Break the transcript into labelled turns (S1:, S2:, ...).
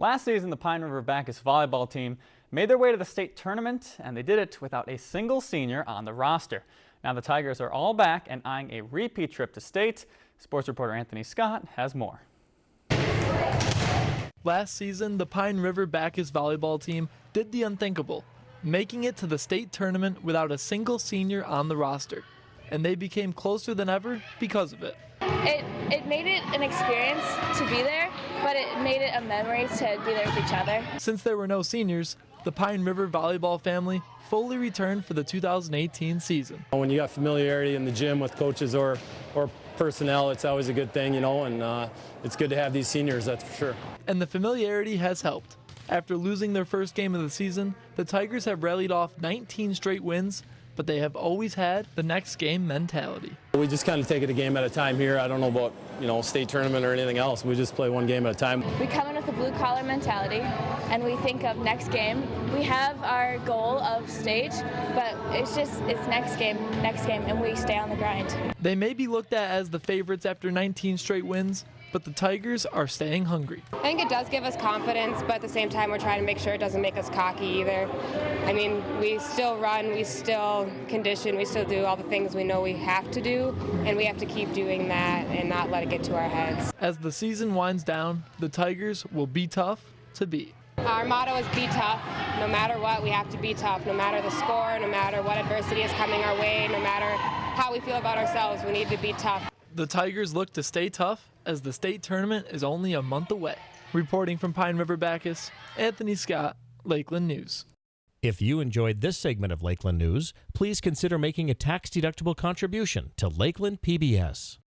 S1: Last season, the Pine River Backus volleyball team made their way to the state tournament, and they did it without a single senior on the roster. Now the Tigers are all back and eyeing a repeat trip to state. Sports reporter Anthony Scott has more.
S2: Last season, the Pine River Backus volleyball team did the unthinkable, making it to the state tournament without a single senior on the roster. And they became closer than ever because of it.
S3: It, it made it an experience to be there, but it made it a memory to be there with each other.
S2: Since there were no seniors, the Pine River volleyball family fully returned for the 2018 season.
S4: When you got familiarity in the gym with coaches or, or personnel, it's always a good thing, you know, and uh, it's good to have these seniors, that's for sure.
S2: And the familiarity has helped. After losing their first game of the season, the Tigers have rallied off 19 straight wins but they have always had the next game mentality.
S4: We just kind of take it a game at a time here. I don't know about, you know, state tournament or anything else. We just play one game at a time.
S3: We come in with a blue collar mentality and we think of next game. We have our goal of state, but it's just, it's next game, next game, and we stay on the grind.
S2: They may be looked at as the favorites after 19 straight wins, but the Tigers are staying hungry.
S5: I think it does give us confidence, but at the same time, we're trying to make sure it doesn't make us cocky either. I mean, we still run, we still condition, we still do all the things we know we have to do, and we have to keep doing that and not let it get to our heads.
S2: As the season winds down, the Tigers will be tough to beat.
S5: Our motto is be tough. No matter what, we have to be tough. No matter the score, no matter what adversity is coming our way, no matter how we feel about ourselves, we need to be tough.
S2: The Tigers look to stay tough as the state tournament is only a month away. Reporting from Pine River Backus, Anthony Scott, Lakeland News.
S6: If you enjoyed this segment of Lakeland News, please consider making a tax-deductible contribution to Lakeland PBS.